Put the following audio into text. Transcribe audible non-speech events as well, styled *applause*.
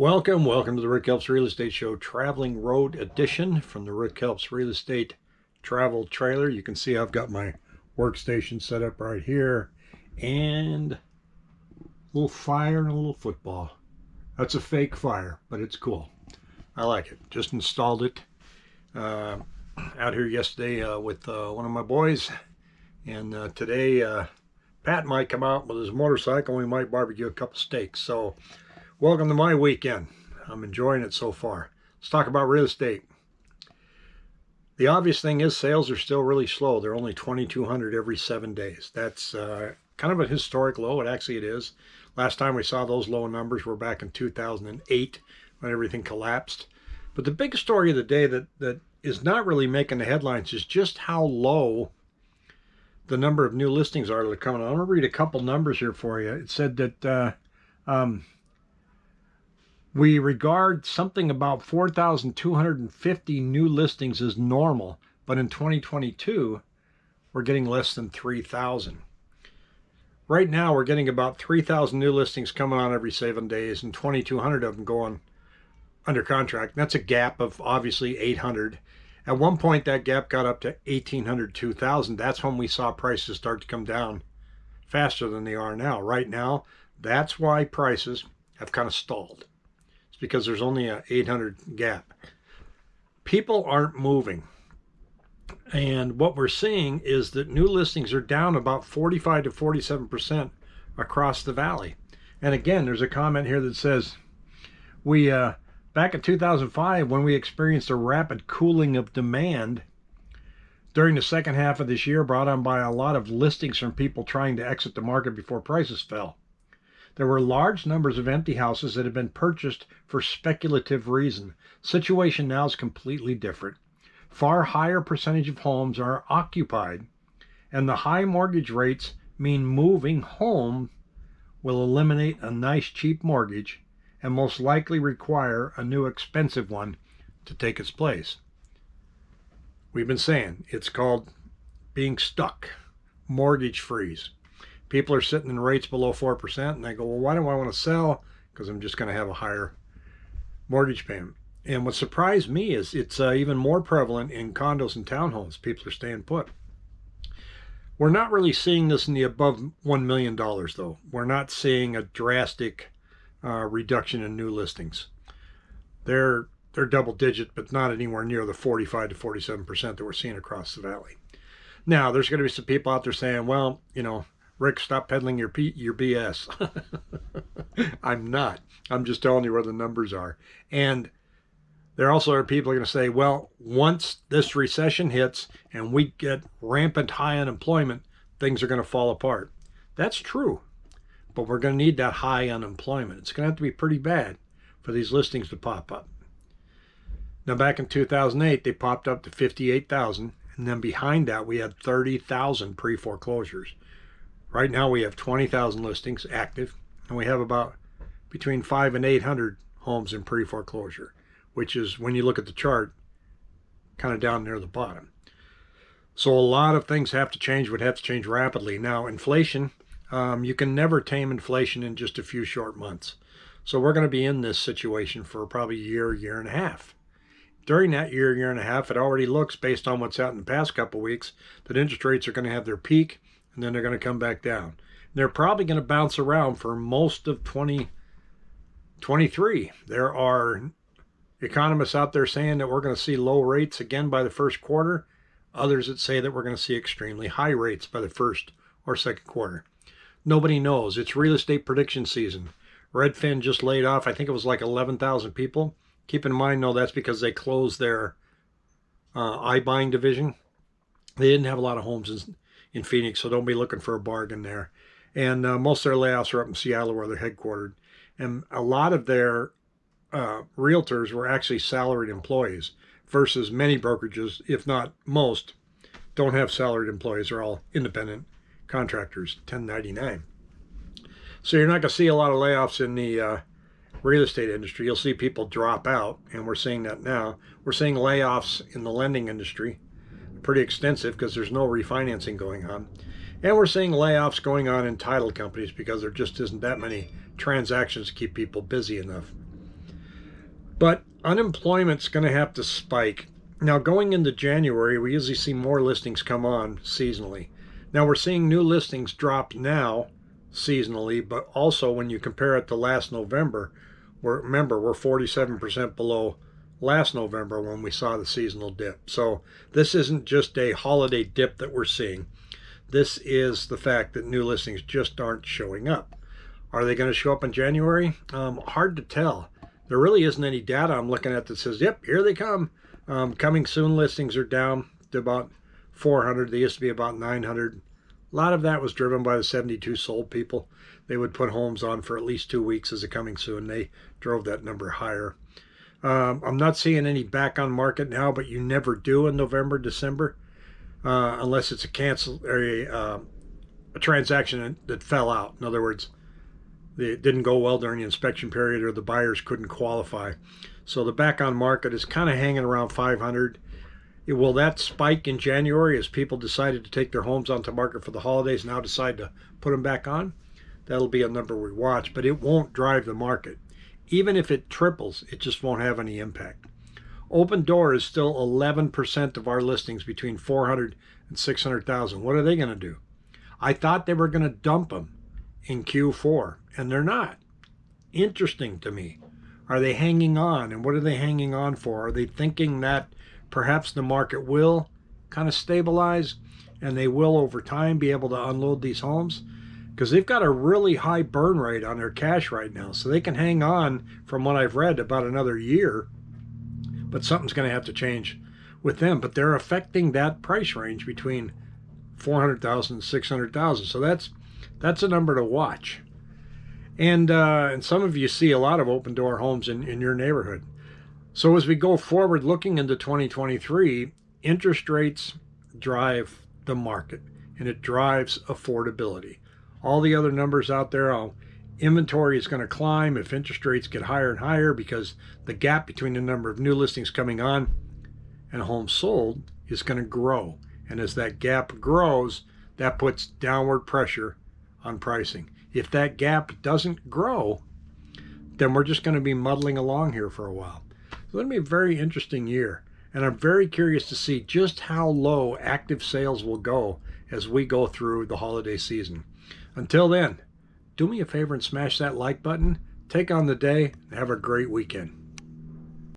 Welcome, welcome to the Rick Helps Real Estate Show Traveling Road Edition from the Rick Helps Real Estate Travel Trailer. You can see I've got my workstation set up right here and a little fire and a little football. That's a fake fire, but it's cool. I like it. Just installed it uh, out here yesterday uh, with uh, one of my boys. And uh, today, uh, Pat might come out with his motorcycle and we might barbecue a couple steaks. So Welcome to my weekend. I'm enjoying it so far. Let's talk about real estate. The obvious thing is sales are still really slow. They're only 2,200 every seven days. That's uh, kind of a historic low. It actually it is. Last time we saw those low numbers were back in 2008 when everything collapsed. But the big story of the day that, that is not really making the headlines is just how low the number of new listings are that are coming. I'm going to read a couple numbers here for you. It said that uh, um, we regard something about 4,250 new listings as normal, but in 2022, we're getting less than 3,000. Right now, we're getting about 3,000 new listings coming on every seven days and 2,200 of them going under contract. That's a gap of obviously 800. At one point, that gap got up to 1,800, 2,000. That's when we saw prices start to come down faster than they are now. Right now, that's why prices have kind of stalled because there's only a 800 gap. People aren't moving. And what we're seeing is that new listings are down about 45 to 47% across the valley. And again, there's a comment here that says, we, uh, back in 2005, when we experienced a rapid cooling of demand during the second half of this year, brought on by a lot of listings from people trying to exit the market before prices fell. There were large numbers of empty houses that had been purchased for speculative reason. Situation now is completely different. Far higher percentage of homes are occupied, and the high mortgage rates mean moving home will eliminate a nice cheap mortgage and most likely require a new expensive one to take its place. We've been saying it's called being stuck, mortgage freeze people are sitting in rates below 4% and they go, well, why do I want to sell? Because I'm just going to have a higher mortgage payment. And what surprised me is it's uh, even more prevalent in condos and townhomes. People are staying put. We're not really seeing this in the above $1 million, though. We're not seeing a drastic uh, reduction in new listings. They're, they're double digit, but not anywhere near the 45 to 47% that we're seeing across the valley. Now, there's going to be some people out there saying, well, you know, Rick, stop peddling your P your BS. *laughs* I'm not. I'm just telling you where the numbers are. And there also are people going to say, well, once this recession hits and we get rampant high unemployment, things are going to fall apart. That's true. But we're going to need that high unemployment. It's going to have to be pretty bad for these listings to pop up. Now, back in 2008, they popped up to 58,000. And then behind that, we had 30,000 pre foreclosures. Right now we have 20,000 listings active and we have about between five and 800 homes in pre-foreclosure, which is when you look at the chart, kind of down near the bottom. So a lot of things have to change, would have to change rapidly. Now inflation, um, you can never tame inflation in just a few short months. So we're going to be in this situation for probably a year, year and a half. During that year, year and a half, it already looks, based on what's out in the past couple weeks, that interest rates are going to have their peak and then they're going to come back down. They're probably going to bounce around for most of 2023. There are economists out there saying that we're going to see low rates again by the first quarter. Others that say that we're going to see extremely high rates by the first or second quarter. Nobody knows. It's real estate prediction season. Redfin just laid off, I think it was like 11,000 people. Keep in mind, though, that's because they closed their uh, iBuying division. They didn't have a lot of homes in Phoenix, so don't be looking for a bargain there. And uh, most of their layoffs are up in Seattle where they're headquartered. And a lot of their uh, realtors were actually salaried employees versus many brokerages, if not most, don't have salaried employees. They're all independent contractors, 1099. So you're not going to see a lot of layoffs in the uh, real estate industry. You'll see people drop out, and we're seeing that now. We're seeing layoffs in the lending industry pretty extensive because there's no refinancing going on. And we're seeing layoffs going on in title companies because there just isn't that many transactions to keep people busy enough. But unemployment's going to have to spike. Now, going into January, we usually see more listings come on seasonally. Now, we're seeing new listings drop now seasonally, but also when you compare it to last November, remember, we're 47% below last November when we saw the seasonal dip. So this isn't just a holiday dip that we're seeing. This is the fact that new listings just aren't showing up. Are they going to show up in January? Um, hard to tell. There really isn't any data I'm looking at that says, yep, here they come. Um, coming soon listings are down to about 400. They used to be about 900. A lot of that was driven by the 72 sold people. They would put homes on for at least two weeks as a coming soon. They drove that number higher. Um, I'm not seeing any back on market now, but you never do in November, December, uh, unless it's a cancel or a, uh, a transaction that fell out. In other words, it didn't go well during the inspection period or the buyers couldn't qualify. So the back on market is kind of hanging around 500. Will that spike in January as people decided to take their homes onto market for the holidays now decide to put them back on? That'll be a number we watch, but it won't drive the market. Even if it triples, it just won't have any impact. Opendoor is still 11% of our listings between 400 and 600,000. What are they going to do? I thought they were going to dump them in Q4, and they're not. Interesting to me. Are they hanging on? And what are they hanging on for? Are they thinking that perhaps the market will kind of stabilize and they will over time be able to unload these homes? Because they've got a really high burn rate on their cash right now. So they can hang on, from what I've read, about another year. But something's going to have to change with them. But they're affecting that price range between 400,000 and 600,000. So that's that's a number to watch. And uh, and some of you see a lot of Opendoor homes in, in your neighborhood. So as we go forward looking into 2023, interest rates drive the market and it drives affordability all the other numbers out there. I'll, inventory is going to climb if interest rates get higher and higher because the gap between the number of new listings coming on and homes sold is going to grow. And as that gap grows, that puts downward pressure on pricing. If that gap doesn't grow, then we're just going to be muddling along here for a while. It's going to be a very interesting year. And I'm very curious to see just how low active sales will go as we go through the holiday season. Until then, do me a favor and smash that like button. Take on the day and have a great weekend.